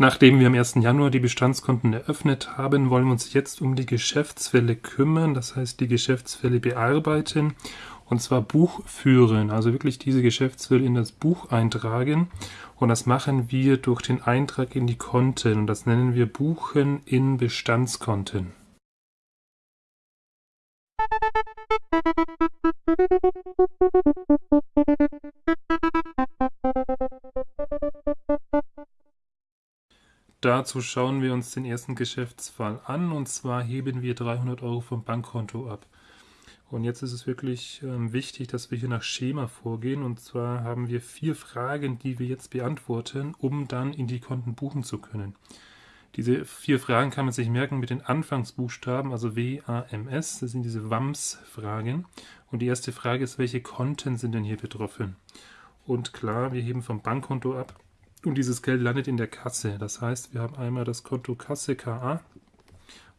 Nachdem wir am 1. Januar die Bestandskonten eröffnet haben, wollen wir uns jetzt um die Geschäftsfälle kümmern, das heißt die Geschäftsfälle bearbeiten und zwar Buch führen, also wirklich diese Geschäftsfälle in das Buch eintragen und das machen wir durch den Eintrag in die Konten und das nennen wir Buchen in Bestandskonten. Dazu schauen wir uns den ersten Geschäftsfall an und zwar heben wir 300 Euro vom Bankkonto ab. Und jetzt ist es wirklich ähm, wichtig, dass wir hier nach Schema vorgehen. Und zwar haben wir vier Fragen, die wir jetzt beantworten, um dann in die Konten buchen zu können. Diese vier Fragen kann man sich merken mit den Anfangsbuchstaben, also W, A, M, S. Das sind diese WAMS-Fragen. Und die erste Frage ist, welche Konten sind denn hier betroffen? Und klar, wir heben vom Bankkonto ab. Und dieses Geld landet in der Kasse. Das heißt, wir haben einmal das Konto Kasse KA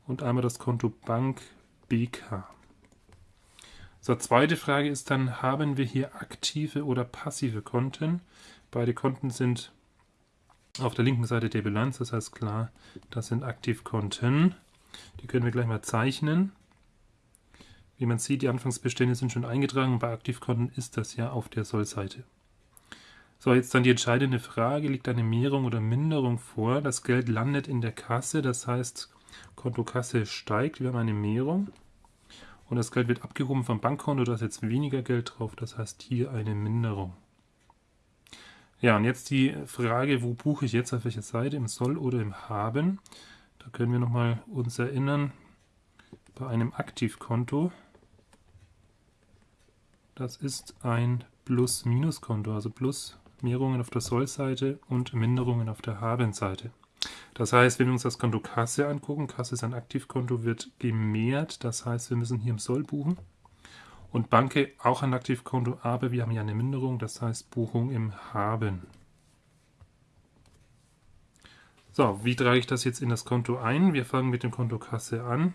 und einmal das Konto Bank BK. So, zweite Frage ist dann, haben wir hier aktive oder passive Konten? Beide Konten sind auf der linken Seite der Bilanz, das heißt klar, das sind Aktivkonten. Die können wir gleich mal zeichnen. Wie man sieht, die Anfangsbestände sind schon eingetragen. Bei Aktivkonten ist das ja auf der Sollseite. So, jetzt dann die entscheidende Frage, liegt eine Mehrung oder Minderung vor? Das Geld landet in der Kasse, das heißt, Kontokasse steigt, wir haben eine Mehrung. Und das Geld wird abgehoben vom Bankkonto, da ist jetzt weniger Geld drauf, das heißt hier eine Minderung. Ja, und jetzt die Frage, wo buche ich jetzt? Auf welcher Seite, im Soll oder im Haben? Da können wir nochmal uns erinnern, bei einem Aktivkonto, das ist ein Plus-Minus-Konto, also Plus Mehrungen auf der Sollseite und Minderungen auf der Habenseite. Das heißt, wenn wir uns das Konto Kasse angucken, Kasse ist ein Aktivkonto, wird gemehrt, das heißt, wir müssen hier im Soll buchen. Und Banke auch ein Aktivkonto, aber wir haben ja eine Minderung, das heißt Buchung im Haben. So, wie trage ich das jetzt in das Konto ein? Wir fangen mit dem Konto Kasse an.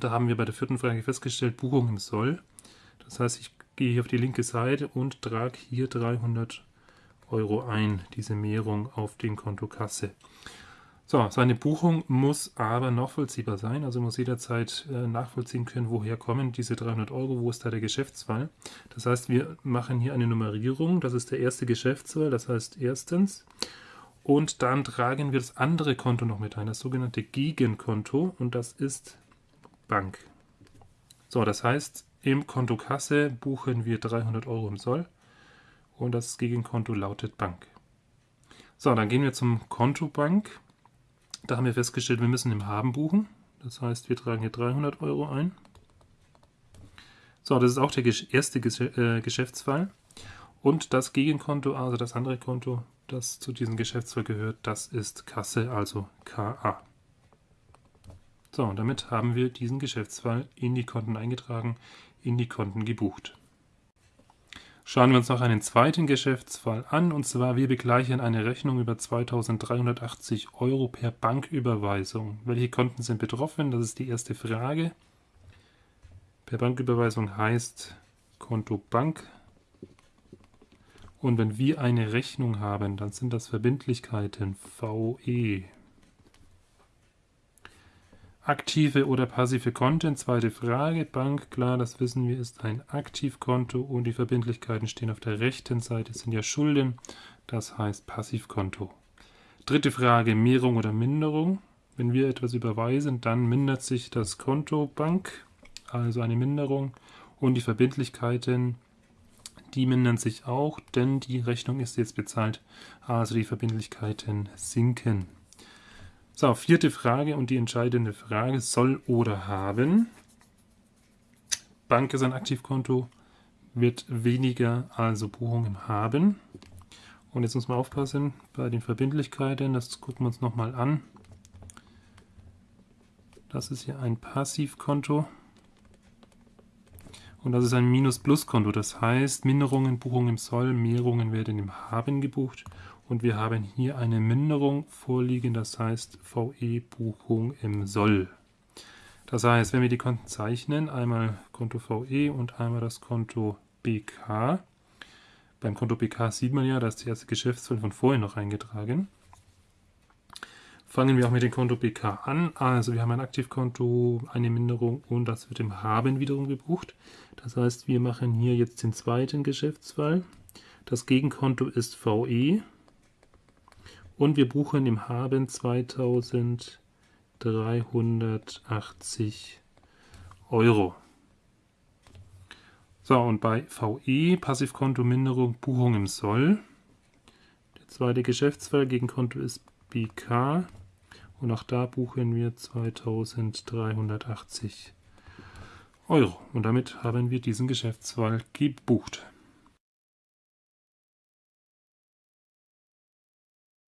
Da haben wir bei der vierten Frage festgestellt, Buchung im Soll. Das heißt, ich gehe hier auf die linke Seite und trage hier 300 Euro ein, diese Mehrung auf den Konto Kasse. So, seine Buchung muss aber nachvollziehbar sein, also muss jederzeit äh, nachvollziehen können, woher kommen diese 300 Euro, wo ist da der Geschäftsfall. Das heißt, wir machen hier eine Nummerierung, das ist der erste Geschäftsfall, das heißt erstens, und dann tragen wir das andere Konto noch mit ein, das sogenannte Gegenkonto, und das ist Bank. So, das heißt, im Konto Kasse buchen wir 300 Euro im Soll und das Gegenkonto lautet Bank. So, dann gehen wir zum Konto Bank. Da haben wir festgestellt, wir müssen im Haben buchen. Das heißt, wir tragen hier 300 Euro ein. So, das ist auch der erste äh, Geschäftsfall. Und das Gegenkonto, also das andere Konto, das zu diesem Geschäftsfall gehört, das ist Kasse, also KA. So, und damit haben wir diesen Geschäftsfall in die Konten eingetragen, in die Konten gebucht. Schauen wir uns noch einen zweiten Geschäftsfall an, und zwar wir begleichen eine Rechnung über 2380 Euro per Banküberweisung. Welche Konten sind betroffen? Das ist die erste Frage. Per Banküberweisung heißt Konto Bank. Und wenn wir eine Rechnung haben, dann sind das Verbindlichkeiten VE. Aktive oder passive Konten, zweite Frage. Bank, klar, das wissen wir, ist ein Aktivkonto und die Verbindlichkeiten stehen auf der rechten Seite, sind ja Schulden, das heißt Passivkonto. Dritte Frage, Mehrung oder Minderung. Wenn wir etwas überweisen, dann mindert sich das Konto Bank, also eine Minderung, und die Verbindlichkeiten, die mindern sich auch, denn die Rechnung ist jetzt bezahlt, also die Verbindlichkeiten sinken. So, vierte Frage und die entscheidende Frage, soll oder haben. Bank ist ein Aktivkonto, wird weniger, also Buchung im Haben. Und jetzt muss man aufpassen bei den Verbindlichkeiten, das gucken wir uns nochmal an. Das ist hier ein Passivkonto. Und das ist ein Minus-Plus-Konto, das heißt Minderungen, Buchungen im Soll, Mehrungen werden im Haben gebucht und wir haben hier eine Minderung vorliegen, das heißt VE-Buchung im Soll. Das heißt, wenn wir die Konten zeichnen, einmal Konto VE und einmal das Konto BK. Beim Konto BK sieht man ja, dass die erste Geschäftsfeld von vorhin noch eingetragen. fangen wir auch mit dem Konto BK an. Also wir haben ein Aktivkonto, eine Minderung und das wird im Haben wiederum gebucht. Das heißt, wir machen hier jetzt den zweiten Geschäftsfall. Das Gegenkonto ist VE und wir buchen im Haben 2380 Euro. So, und bei VE, Passivkonto Minderung, Buchung im Soll. Der zweite Geschäftsfall gegen Konto ist BK und auch da buchen wir 2380 Euro. Und damit haben wir diesen Geschäftsfall gebucht.